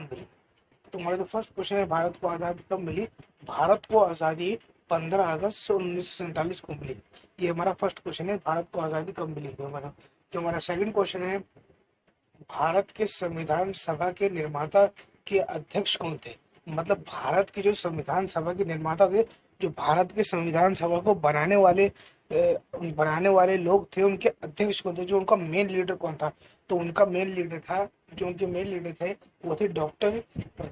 मिली। तुम्हारा जो first question है, भारत को आज़ादी कब मिली? भारत को आज़ादी 15 अगस्त उन्नीस सौ सैंतालीस को मिली। ये हमारा फ़र्स्ट क्वेश्चन है, भारत को आज़ादी कब मिली? हमारा जो हमारा सेकंड क्वेश्चन है, भारत के संविधान सभा के निर्माता के अध्यक्ष कौन थे? मतलब भारत के जो संविधान सभा के निर्माता थे, जो भारत के संविधान सभा को बनाने वाले बनाने वाले लोग थे, उनके अध्यक्ष कौन थे? जो उनका मेन लीडर कौन था? तो उनका मेन लीडर था, जो उनके मेन लीडर थे, वो थे डॉक्टर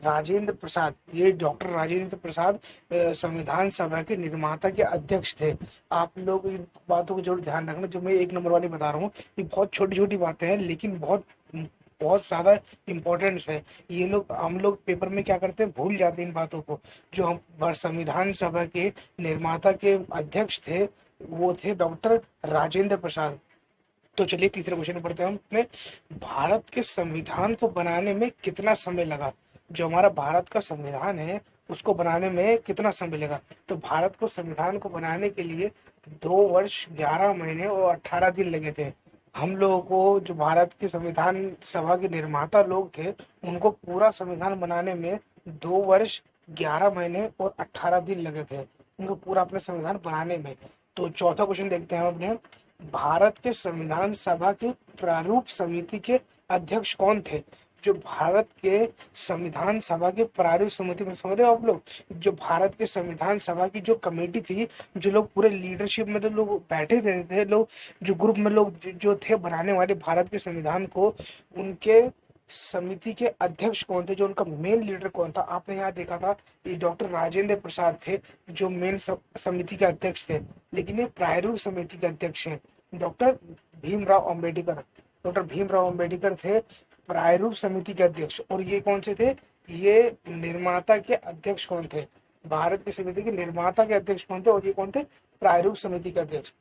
राजेंद्र प्रसाद। ये डॉक्टर राजेंद्र प्रसाद संविधान सभा के निर्माता के अध्यक्ष थे। आप लोग इन बातों को ज़रूर ध्यान रखना, जो मैं एक नंबर वाली बता रहा हूँ, ये बहुत छोटी छोटी बातें हैं, लेकिन बहुत बहुत ज़्यादा इम्पोर्टेंस है। ये लोग, हम लोग पेपर में क्या करते हैं, भूल जाते हैं इन बातों को। जो हम संविधान सभा के निर्माता के अध्यक्ष थे, वो थे डॉक्टर राजेंद्र प्रसाद। तो चलिए तीसरे क्वेश्चन पढ़ते हैं हम अपने। भारत के संविधान को बनाने में कितना समय लगा? जो हमारा भारत का संविधान है, उसको बनाने में कितना समय लगा? तो भारत को संविधान को बनाने के लिए दो वर्ष, ग्यारह महीने और अठारह दिन लगे थे। हम लोगों को जो भारत के संविधान सभा के निर्माता लोग थे, उनको पूरा संविधान बनाने में दो वर्ष, ग्यारह महीने और अठारह दिन लगे थे। उनको पूरा अपने संविधान बनाने में। तो चौथा क्वेश्चन देखते हैं हम अपने। भारत के संविधान सभा के प्रारूप समिति के अध्यक्ष कौन थे? जो भारत के संविधान सभा के प्रारूप समिति में समझ रहे हो आप लोग? जो भारत के संविधान सभा की जो कमेटी थी जो लोग पूरे लीडरशिप में तो लोग बैठे थे, थे लोग जो ग्रुप में लोग जो थे बनाने वाले भारत के संविधान को उनके समिति के अध्यक्ष कौन थे, जो उनका मेन लीडर कौन था? आपने यहाँ देखा था ये डॉक्टर राजेंद्र प्रसाद थे, जो मेन समिति के अध्यक्ष थे। लेकिन ये प्रायरूप समिति के अध्यक्ष हैं। डॉक्टर भीमराव अंबेडकर। डॉक्टर भीमराव अंबेडकर थे, प्रायरूप समिति के अध्यक्ष। और ये कौन से थे? ये निर्माता के अध्यक्ष कौन थे? भारत की समिति के निर्माता के अध्यक्ष कौन थे और ये कौन थे? प्रायरूप समिति के अध्यक्ष।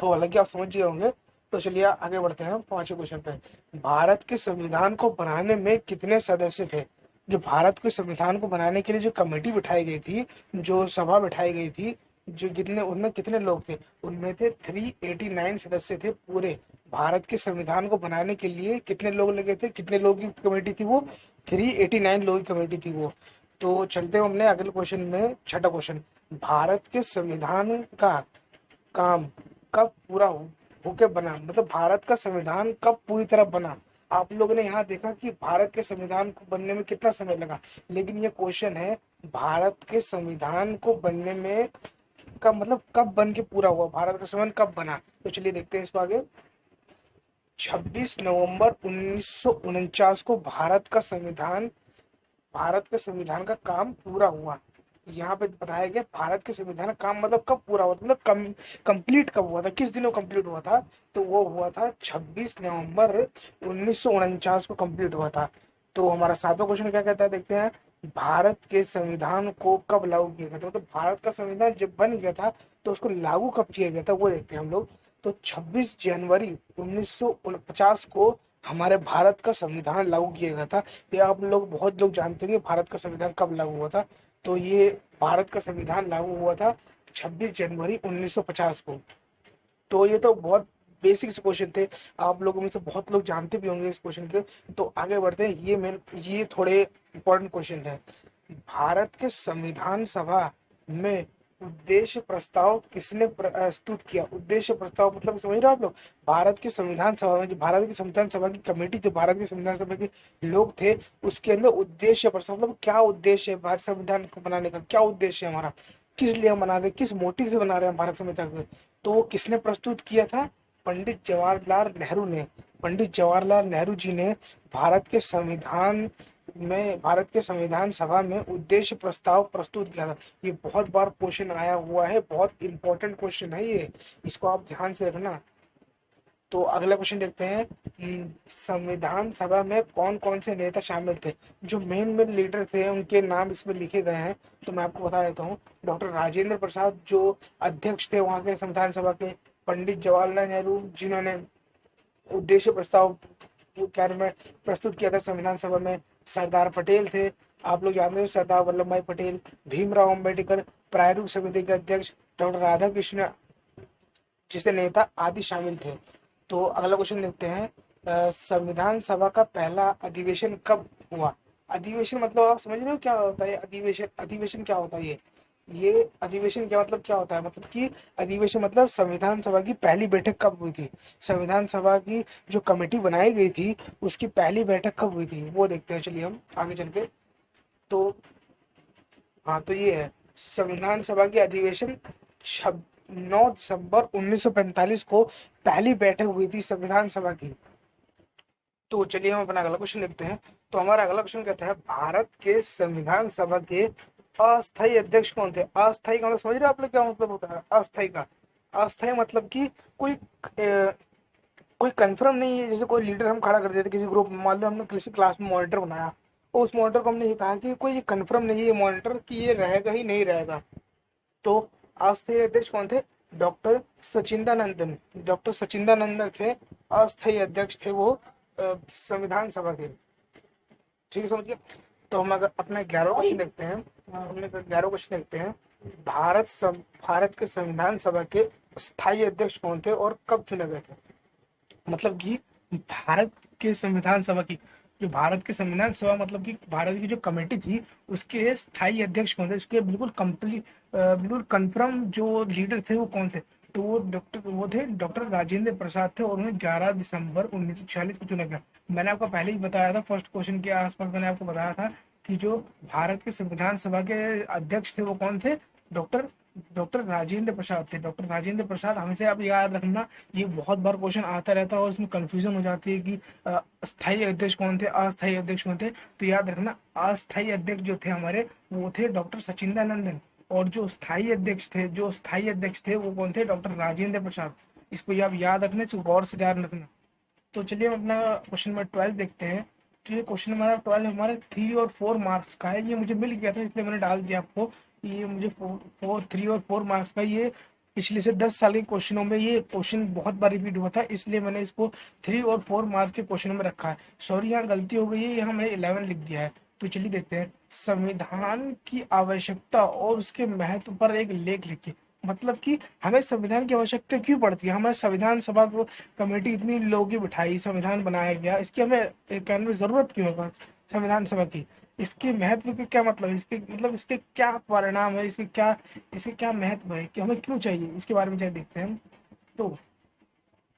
तो हालाँकि आप समझ गए होंगे तो चलिए आगे बढ़ते हैं पाँचवें क्वेश्चन पे भारत के संविधान को बनाने में कितने सदस्य थे? जो भारत के संविधान को बनाने के लिए जो कमेटी बिठाई गई थी, जो सभा बिठाई गई थी, जो कितने उनमें कितने लोग थे? उनमें थे 389 सदस्य थे पूरे। भारत के संविधान को बनाने के लिए कितने लोग लगे थे? कितने लोगों की कमेटी थी वो? 389 लोगों की कमेटी थी वो। तो चलते हैं हमने अगले क्वेश्चन में, छठा क्वेश्चन भारत के संविधान का काम कब पूरा होके बना? मतलब भारत का संविधान कब पूरी तरह बना? आप लोगों ने यहाँ देखा कि भारत के संविधान को बनने में कितना समय लगा। लेकिन ये क्वेश्चन है, भारत के संविधान को बनने में का मतलब कब बन के पूरा हुआ? भारत का संविधान कब बना? तो चलिए देखते हैं इस आगे। 26 नवंबर उन्नीस सौ उनचास को भारत का संविधान, भारत के संविधान का काम पूरा हुआ। यहाँ पे बताया गया भारत के संविधान काम मतलब कब पूरा हुआ था? मतलब कम कंप्लीट कब हुआ था? किस दिनों कंप्लीट हुआ था? तो वो हुआ था 26 नवंबर उन्नीस सौ उनचास को कंप्लीट हुआ था। तो हमारा सातवां क्वेश्चन क्या कहता है? देखते हैं। भारत के संविधान को कब लागू किया गया था? तो भारत का संविधान जब बन गया था तो उसको लागू कब किया गया था? वो देखते हैं हम लोग। तो 26 जनवरी उन्नीस को हमारे भारत का संविधान लागू किया गया था। ये आप लोग, बहुत लोग जानते होंगे भारत का संविधान कब लागू हुआ था। तो ये भारत का संविधान लागू हुआ था 26 जनवरी 1950 को। तो ये तो बहुत बेसिक क्वेश्चन थे। आप लोगों में से बहुत लोग जानते भी होंगे इस क्वेश्चन के। तो आगे बढ़ते हैं। ये मेन ये थोड़े इम्पोर्टेंट क्वेश्चन है। भारत के संविधान सभा में उद्देश्य प्रस्ताव किसने प्रस्तुत किया? उद्देश्य प्रस्ताव मतलब समझ रहे हो आप लोग? भारत के संविधान सभा में जो, भारत की संविधान सभा की कमेटी थी, भारत के संविधान सभा के लोग थे, उसके अंदर उद्देश्य प्रस्ताव मतलब क्या उद्देश्य है भारत संविधान को बनाने का? क्या उद्देश्य है हमारा? किस लिए हम बना रहे किस मोटिव से बना रहे हैं भारत संविधान को? तो वो किसने प्रस्तुत किया था? पंडित जवाहरलाल नेहरू ने। पंडित जवाहरलाल नेहरू जी ने भारत के संविधान में भारत के संविधान सभा में उद्देश्य प्रस्ताव प्रस्तुत किया था। ये बहुत बार क्वेश्चन आया हुआ है बहुत इंपॉर्टेंट क्वेश्चन है ये। इसको आप ध्यान से रखना। तो अगला क्वेश्चन देखते हैं। हम्म, संविधान सभा में कौन कौन से नेता शामिल थे? जो मेन मेन लीडर थे उनके नाम इसमें लिखे गए हैं। तो मैं आपको बता देता हूँ। डॉक्टर राजेंद्र प्रसाद जो अध्यक्ष थे वहाँ के संविधान सभा के पंडित जवाहरलाल नेहरू जिन्होंने उद्देश्य प्रस्ताव में प्रस्तुत किया था संविधान सभा में सरदार पटेल थे। आप लोग जानते हैं सरदार वल्लभ भाई पटेल, भीमराव अंबेडकर प्रायरूप समिति के अध्यक्ष डॉक्टर राधा कृष्ण जिसे नेता आदि शामिल थे। तो अगला क्वेश्चन देखते हैं। संविधान सभा का पहला अधिवेशन कब हुआ? अधिवेशन मतलब आप समझ रहे हो क्या होता है? अधिवेशन अधिवेशन क्या होता है ये? ये अधिवेशन क्या मतलब क्या होता है? मतलब कि अधिवेशन मतलब संविधान सभा की पहली बैठक कब हुई थी? संविधान सभा की जो कमेटी बनाई गई थी, उसकी पहली बैठक कब हुई थी? वो देखते हैं, चलिए हम आगे चल के। तो हाँ तो ये है। संविधान सभा की अधिवेशन छब, नौ दिसंबर 1945 को पहली बैठक हुई थी संविधान सभा की। तो चलिए हम अपना अगला क्वेश्चन लिखते हैं। तो हमारा अगला क्वेश्चन कहता है भारत के संविधान सभा के अस्थायी अध्यक्ष कौन थे? अस्थायी का मतलब समझ रहे आप लोग क्या मतलब होता है? अस्थायी का। अस्थायी मतलब कि कोई ए, कोई कंफर्म नहीं है जैसे कोई लीडर हम खड़ा कर देते किसी ग्रुप मान लो हमने किसी क्लास में मॉनिटर बनाया और उस मॉनिटर को हमने ये कहा कि कोई कंफर्म नहीं है मॉनिटर कि ये रहेगा ही नहीं रहेगा। तो अस्थायी अध्यक्ष कौन थे? डॉक्टर सचिंदानंदन। डॉक्टर सचिंदानंदन थे अस्थायी अध्यक्ष थे वो संविधान सभा के। ठीक है समझ गया? तो हम अगर अपना ग्यारह क्वेश्चन देखते हैं। हमने ग्यारह क्वेश्चन देखते हैं। भारत सम, भारत के संविधान सभा के स्थायी अध्यक्ष कौन थे और कब चुने गए थे? मतलब कि भारत के संविधान सभा की जो भारत के संविधान सभा मतलब कि भारत की जो कमेटी थी उसके स्थायी अध्यक्ष कौन थे? उसके बिल्कुल कंप्लीट बिल्कुल कंफर्म जो लीडर थे वो कौन थे? तो वो डॉक्टर वो थे डॉक्टर राजेंद्र प्रसाद थे और उन्हें 11 दिसंबर उन्नीस सौ छियालीस को चुना गया। मैंने आपको पहले ही बताया था फ़र्स्ट क्वेश्चन के आसपास मैंने आपको बताया था कि जो भारत के संविधान सभा के अध्यक्ष थे वो कौन थे? डॉक्टर डॉक्टर राजेंद्र प्रसाद थे। डॉक्टर राजेंद्र प्रसाद, हमेशा आप याद रखना, ये बहुत बार क्वेश्चन आता रहता है और इसमें कंफ्यूजन हो जाती है कि स्थायी अध्यक्ष कौन थे? अस्थायी अध्यक्ष कौन थे? तो याद रखना, अस्थायी अध्यक्ष जो थे हमारे, वो थे डॉक्टर सचिंदानंदन। और जो स्थायी अध्यक्ष थे, जो स्थायी अध्यक्ष थे, वो कौन थे? डॉक्टर राजेंद्र प्रसाद। इसको आप याद रखने इसको गौर से ध्यान रखना। तो चलिए हम अपना क्वेश्चन नंबर ट्वेल्व देखते हैं। तो ये क्वेश्चन हमारा ट्वेल्व हमारे थ्री और फोर मार्क्स का है। ये मुझे मिल गया था, इसलिए मैंने डाल दिया आपको। ये मुझे फोर थ्री और फोर मार्क्स का ये पिछले से दस साल के क्वेश्चनों में ये क्वेश्चन बहुत बार रिपीट हुआ था, इसलिए मैंने इसको थ्री और फोर मार्क्स के क्वेश्चन में रखा है। सॉरी यहाँ गलती हो गई है, यहाँ मैंने इलेवन लिख दिया है। तो चलिए देखते हैं। संविधान की आवश्यकता और उसके महत्व पर एक लेख लिखिए। मतलब कि हमें संविधान की आवश्यकता क्यों पड़ती है? हमारे संविधान सभा को कमेटी इतनी लोगों की बिठाई, संविधान बनाया गया। इसकी हमें कहने में ज़रूरत क्यों है संविधान सभा की? इसके महत्व के क्या मतलब इसके मतलब इसके क्या परिणाम है? इसके क्या इसके क्या महत्व है? कि हमें क्यों चाहिए? इसके बारे में चाहिए देखते हैं तो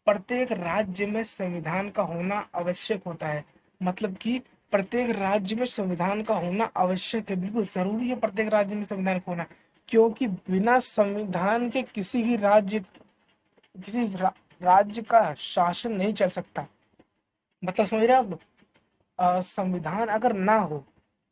प्रत्येक राज्य में संविधान का होना आवश्यक होता है। मतलब कि प्रत्येक राज्य में संविधान का होना आवश्यक है। बिल्कुल ज़रूरी है प्रत्येक राज्य में संविधान का होना क्योंकि बिना संविधान के किसी भी राज्य किसी रा, राज्य का शासन नहीं चल सकता। मतलब समझ रहे आप? संविधान अगर ना हो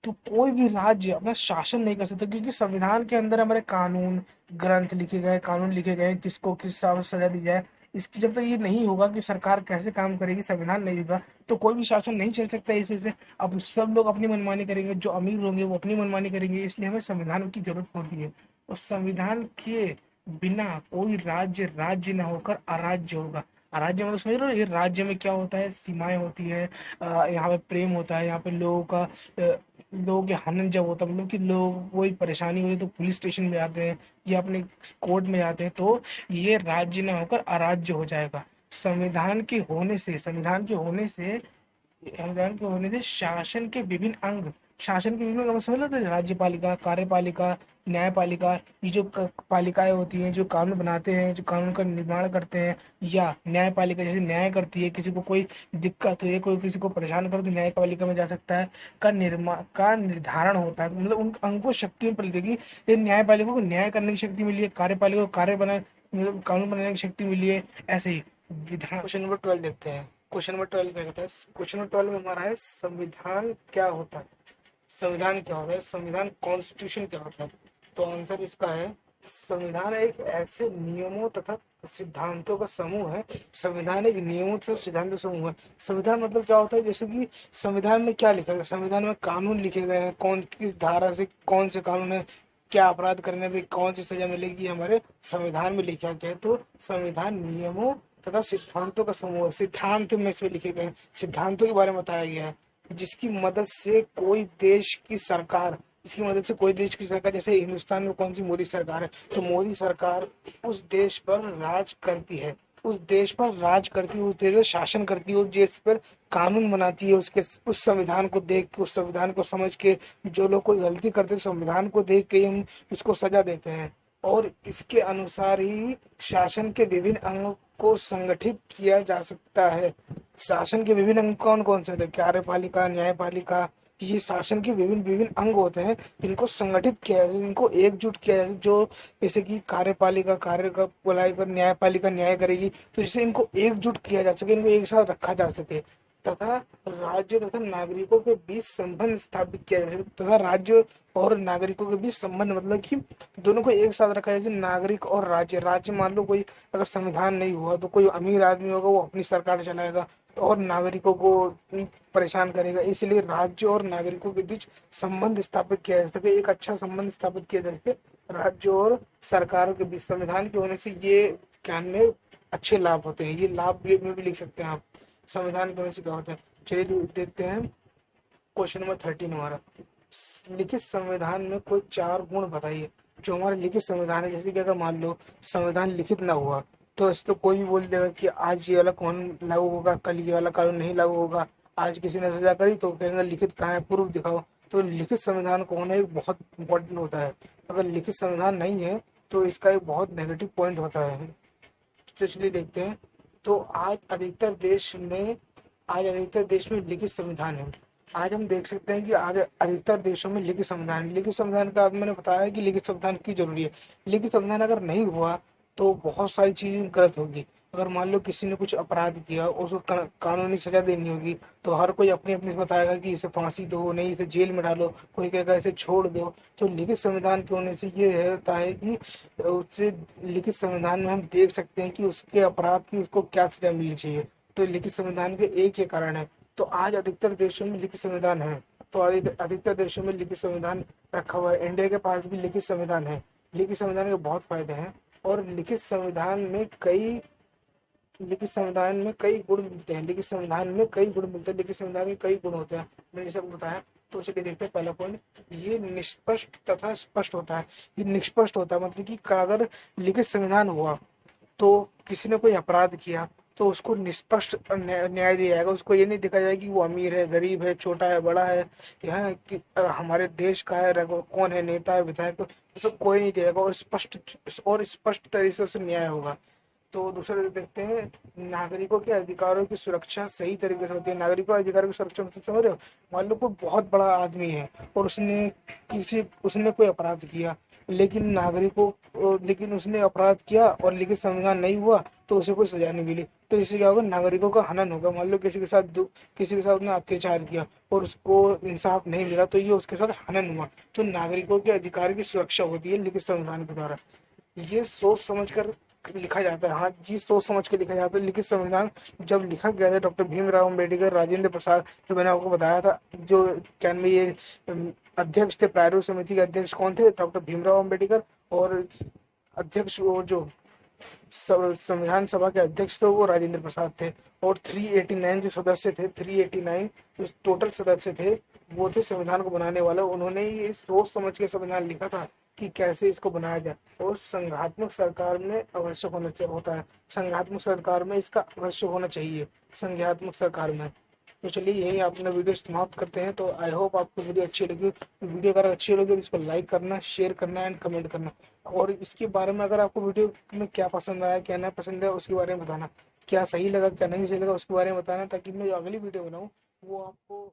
तो कोई भी राज्य अपना शासन नहीं कर सकता क्योंकि संविधान के अंदर हमारे कानून ग्रंथ लिखे गए कानून लिखे गए किसको किस सजा दी जाए इसकी जब तक ये नहीं होगा कि सरकार कैसे काम करेगी, संविधान नहीं होगा तो कोई भी शासन नहीं चल सकता इस वजह से। अब सब लोग अपनी मनमानी करेंगे, जो अमीर होंगे वो अपनी मनमानी करेंगे, इसलिए हमें संविधान की ज़रूरत पड़ती है। और संविधान के बिना कोई राज्य राज्य न होकर अराज्य होगा। राज्य में समझ रहे हो, ये राज्य में क्या होता है? सीमाएँ होती है यहाँ पे प्रेम होता है, यहाँ पे लोगों का लोगों के हनन जब होता है मतलब कि लोग कोई परेशानी हुई तो पुलिस स्टेशन में आते हैं या अपने कोर्ट में जाते हैं तो ये राज्य ना होकर अराज्य हो जाएगा। संविधान के होने से, संविधान के होने से, संविधान के होने से शासन के विभिन्न अंग शासन के विभिन्न समझ लो राज्यपालिका कार्यपालिका न्यायपालिका ये जो पालिकाएँ होती हैं जो कानून बनाते हैं जो कानून का निर्माण करते हैं या न्यायपालिका जैसे न्याय करती है किसी को कोई दिक्कत है कोई किसी को परेशान कर तो न्यायपालिका में जा सकता है का निर्माण का निर्धारण होता है। मतलब उन अंको शक्तियों पर देगी ये न्यायपालिका को न्याय करने की शक्ति मिली है कार्यपालिका को कार्य बना मतलब कानून बनाने की शक्ति मिली है ऐसे ही विधान। क्वेश्चन नंबर ट्वेल्व देखते हैं। क्वेश्चन नंबर ट्वेल्व क्या कहता है। क्वेश्चन नंबर ट्वेल्व में हमारा है संविधान क्या होता है? संविधान क्या होता है? संविधान कॉन्स्टिट्यूशन क्या होता है? तो आंसर इसका है, संविधान एक ऐसे नियमों तथा सिद्धांतों का समूह है। संविधान एक नियमों तथा सिद्धांतों का समूह है। संविधान मतलब क्या होता है? जैसे कि संविधान में क्या लिखा गया? संविधान में कानून लिखे गए हैं। कौन, किस धारा से कौन से कानून है? क्या अपराध करने पे कौन सी सजा मिलेगी? हमारे संविधान में लिखा गया है। तो संविधान नियमों तथा सिद्धांतों का समूह सिद्धांत में इसमें लिखे गए सिद्धांतों के बारे में बताया गया है। जिसकी मदद से कोई देश की सरकार इसकी मदद से कोई देश की सरकार, जैसे हिंदुस्तान में कौन सी मोदी सरकार है? तो मोदी सरकार उस देश पर राज करती है। उस देश पर राज करती है, उस देश पर शासन करती है, उस देश पर कानून बनाती है, उसके उस संविधान को देख के, उस संविधान को समझ के, जो लोग कोई गलती करते हैं, संविधान को देख के हम उसको सजा देते हैं। और इसके अनुसार ही शासन के विभिन्न अंगों को संगठित किया जा सकता है। शासन के विभिन्न अंग कौन कौन से होते हैं? कार्यपालिका, न्यायपालिका, ये शासन के विभिन्न विभिन्न अंग होते हैं। इनको संगठित किया जाए इनको एकजुट किया जाए जो जैसे कि कार्यपालिका कार्य का कर न्यायपालिका, न्याय करेगी तो जिससे इनको एकजुट किया जा सके, इनको एक साथ रखा जा सके। तथा राज्य तथा नागरिकों के बीच संबंध स्थापित किया जाए तथा राज्य और नागरिकों के बीच संबंध मतलब कि दोनों को एक साथ रखा जाए नागरिक और राज्य। राज्य मान लो कोई अगर संविधान नहीं हुआ तो कोई अमीर आदमी होगा, वो अपनी सरकार चलाएगा और नागरिकों को परेशान करेगा। इसलिए राज्य और नागरिकों के बीच संबंध स्थापित किया जा सके, एक अच्छा संबंध स्थापित किया जा सके राज्य और सरकारों के बीच। संविधान के होने से ये ज्ञान में अच्छे लाभ होते हैं। ये लाभ में भी लिख सकते हैं आप। संविधान के होने से क्या होता है? चलिए देखते हैं। क्वेश्चन नंबर थर्टीन हमारा। लिखित संविधान में कोई चार गुण बताइए। जो हमारे लिखित संविधान है, जैसे कि अगर मान लो संविधान लिखित ना हुआ तो इस तो कोई भी बोल देगा कि आज ये वाला कानून लागू होगा, कल ये वाला कानून नहीं लागू होगा, आज किसी ने सजा करी तो कहेंगे लिखित कहाँ है प्रूफ दिखाओ। तो लिखित संविधान को होना एक बहुत इंपॉर्टेंट होता है। अगर लिखित संविधान नहीं है तो इसका एक बहुत नेगेटिव पॉइंट होता है। तो चलिए देखते हैं। तो आज अधिकतर देश में, आज अधिकतर देश में लिखित संविधान है। आज हम देख सकते हैं कि आज अधिकतर देशों में लिखित संविधान लिखित संविधान का मैंने बताया कि लिखित संविधान की ज़रूरी है। लिखित संविधान अगर नहीं हुआ तो बहुत सारी चीज़ें गलत होगी। अगर मान लो किसी ने कुछ अपराध किया और उसको कानूनी सजा देनी होगी तो हर कोई अपनी अपनी बताएगा कि इसे फांसी दो, नहीं इसे जेल में डालो, कोई कहेगा इसे छोड़ दो। तो लिखित संविधान के होने से ये रहता है कि उससे लिखित संविधान में हम देख सकते हैं कि उसके अपराध की उसको क्या सजा मिलनी चाहिए। तो लिखित संविधान के एक ही कारण है। तो आज अधिकतर देशों में लिखित संविधान है। तो अधिकतर देशों में लिखित संविधान रखा हुआ है। इंडिया के पास भी लिखित संविधान है। लिखित संविधान के बहुत फ़ायदे हैं। और लिखित संविधान में कई लिखित संविधान में कई गुण मिलते हैं लिखित संविधान में कई गुण मिलते हैं लिखित संविधान में कई गुण होते हैं। मैंने सब बताया तो चलिए देखते हैं, पहला पॉइंट ये निष्पष्ट तथा स्पष्ट होता है। ये निष्पष्ट होता है मतलब कि अगर लिखित संविधान हुआ तो किसी ने कोई अपराध किया तो उसको निष्पष्ट न्याय दिया जाएगा। उसको ये नहीं देखा जाएगा कि वो अमीर है, गरीब है, छोटा है, बड़ा है यहाँ कि हमारे देश का है कौन है, नेता है, विधायक, उसको कोई नहीं देगा और स्पष्ट और स्पष्ट तरीके से उसे न्याय होगा। तो दूसरे देखते हैं, नागरिकों के अधिकारों की सुरक्षा सही तरीके से होती है। नागरिकों के अधिकारों की सुरक्षा मतलब समझ रहे हो? मान लो कोई बहुत बड़ा आदमी है और उसने किसी, उसने कोई अपराध किया, लेकिन नागरिकों लेकिन उसने अपराध किया और लेकिन संविधान नहीं हुआ तो उसे कोई सजा नहीं मिली। तो इससे क्या होगा? नागरिकों का हनन होगा। मान लो किसी के साथ किसी के साथ उसने अत्याचार किया और उसको इंसाफ नहीं मिला तो ये उसके साथ हनन हुआ। तो नागरिकों के अधिकार की सुरक्षा होती है लिखित संविधान के द्वारा। ये सोच समझ कर लिखा जाता है। हाँ जी, सोच समझ के लिखा जाता है। लिखित संविधान जब लिखा गया था, डॉक्टर भीमराव अंबेडकर राजेंद्र प्रसाद, जो मैंने आपको बताया था, जो क्या ये अध्यक्ष थे प्रारूप समिति के अध्यक्ष कौन थे? डॉक्टर भीमराव अंबेडकर और अध्यक्ष वो जो संविधान सभा के अध्यक्ष थे, वो राजेंद्र प्रसाद थे। और 389 जो सदस्य थे 389 जो टोटल सदस्य थे, वो थे संविधान को बनाने वाले। उन्होंने ये सोच समझ के संविधान लिखा था। कि कैसे इसको बनाया जाए। और संघात्मक सरकार में अवश्य होना चाहिए, होता है। संघात्मक सरकार में इसका अवश्य होना चाहिए संघात्मक सरकार में। तो चलिए, यही अपना वीडियो समाप्त करते हैं। तो आई होप आपको वीडियो अच्छी लगी। वीडियो अगर अच्छी लगी तो इसको लाइक करना शेयर करना एंड कमेंट करना। और इसके बारे में अगर आपको वीडियो में क्या पसंद आया, क्या नहीं पसंद है उसके बारे में बताना। क्या सही लगा, क्या नहीं सही लगा, उसके बारे में बताना, ताकि मैं जो अगली वीडियो बनाऊँ, वो आपको